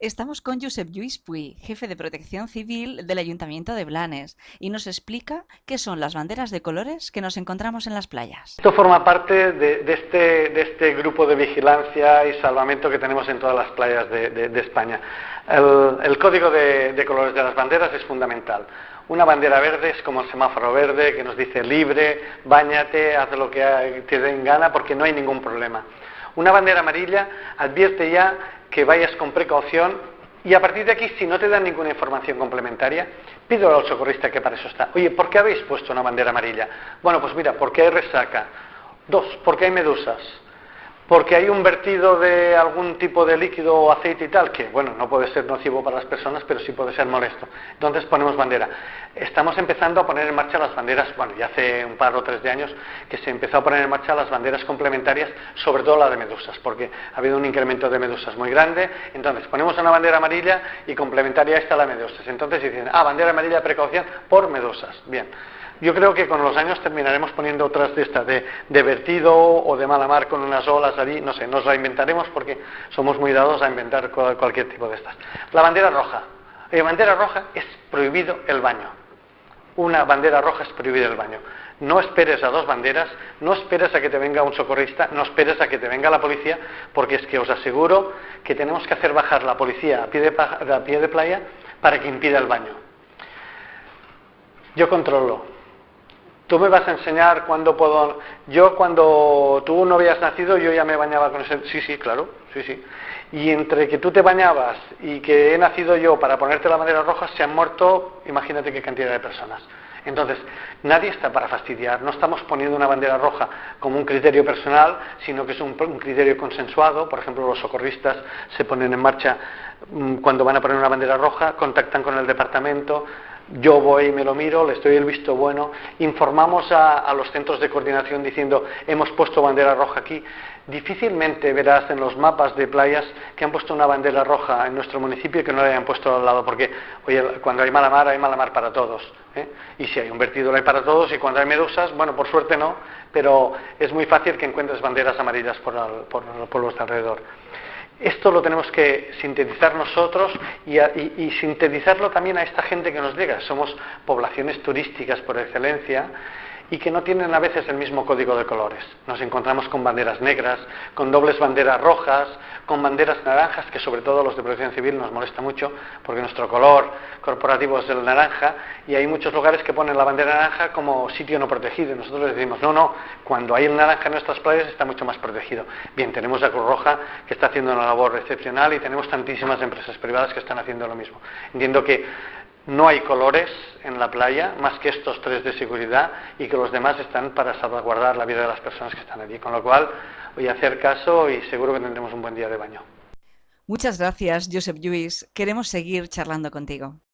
Estamos con Josep Lluís Puy, jefe de protección civil del Ayuntamiento de Blanes, y nos explica qué son las banderas de colores que nos encontramos en las playas. Esto forma parte de, este, este, grupo de vigilancia y salvamento que tenemos en todas las playas de, España. El, código de, colores de las banderas es fundamental. Una bandera verde es como el semáforo verde que nos dice libre, bañate, haz lo que te den gana porque no hay ningún problema. Una bandera amarilla advierte ya que vayas con precaución y a partir de aquí, si no te dan ninguna información complementaria, pido al socorrista que para eso está. Oye, ¿por qué habéis puesto una bandera amarilla? Bueno, pues mira, porque hay resaca. Dos, porque hay medusas porque hay un vertido de algún tipo de líquido o aceite y tal, que bueno, no puede ser nocivo para las personas, pero sí puede ser molesto. Entonces ponemos bandera. Estamos empezando a poner en marcha las banderas, bueno, ya hace un par o tres de años que se empezó a poner en marcha las banderas complementarias, sobre todo la de medusas, porque ha habido un incremento de medusas muy grande. Entonces ponemos una bandera amarilla y complementaria a esta la medusas. Entonces dicen, ah, bandera amarilla de precaución por medusas. Bien. Yo creo que con los años terminaremos poniendo otras de estas, de, vertido o de mala mar con unas olas allí, no sé, nos la inventaremos porque somos muy dados a inventar cualquier tipo de estas. La bandera roja. La bandera roja es prohibido el baño. Una bandera roja es prohibido el baño. No esperes a dos banderas, no esperes a que te venga un socorrista, no esperes a que te venga la policía, porque es que os aseguro que tenemos que hacer bajar la policía a pie de playa para que impida el baño. Yo controlo, Tú me vas a enseñar cuándo puedo... Yo cuando tú no habías nacido, yo ya me bañaba con ese... Sí, sí, claro, sí, sí. Y entre que tú te bañabas y que he nacido yo para ponerte la bandera roja, se han muerto, imagínate qué cantidad de personas. Entonces, nadie está para fastidiar, no estamos poniendo una bandera roja como un criterio personal, sino que es un, criterio consensuado. Por ejemplo, los socorristas se ponen en marcha mm, cuando van a poner una bandera roja, contactan con el departamento, yo voy y me lo miro, le estoy el visto bueno, informamos a, los centros de coordinación diciendo hemos puesto bandera roja aquí. Difícilmente verás en los mapas de playas que han puesto una bandera roja en nuestro municipio y que no la hayan puesto al lado, porque oye, cuando hay mala mar hay mala mar para todos. ¿eh? Y si hay un vertido hay para todos y cuando hay medusas, bueno, por suerte no, pero es muy fácil que encuentres banderas amarillas por, por, por los alrededor. Esto lo tenemos que sintetizar nosotros y, sintetizarlo también a esta gente que nos llega. Somos poblaciones turísticas por excelencia y que no tienen a veces el mismo código de colores. Nos encontramos con banderas negras, con dobles banderas rojas, con banderas naranjas, que sobre todo los de protección civil nos molesta mucho, porque nuestro color corporativo es el naranja, y hay muchos lugares que ponen la bandera naranja como sitio no protegido. Y nosotros les decimos, no, no, cuando hay el naranja en nuestras playas está mucho más protegido. Bien, tenemos a Cruz Roja que está haciendo una labor excepcional y tenemos tantísimas empresas privadas que están haciendo lo mismo. Entiendo que no hay colores en la playa más que estos tres de seguridad y que los demás están para salvaguardar la vida de las personas que están allí. Con lo cual voy a hacer caso y seguro que tendremos un buen día de baño. Muchas gracias, Josep Lluís. Queremos seguir charlando contigo.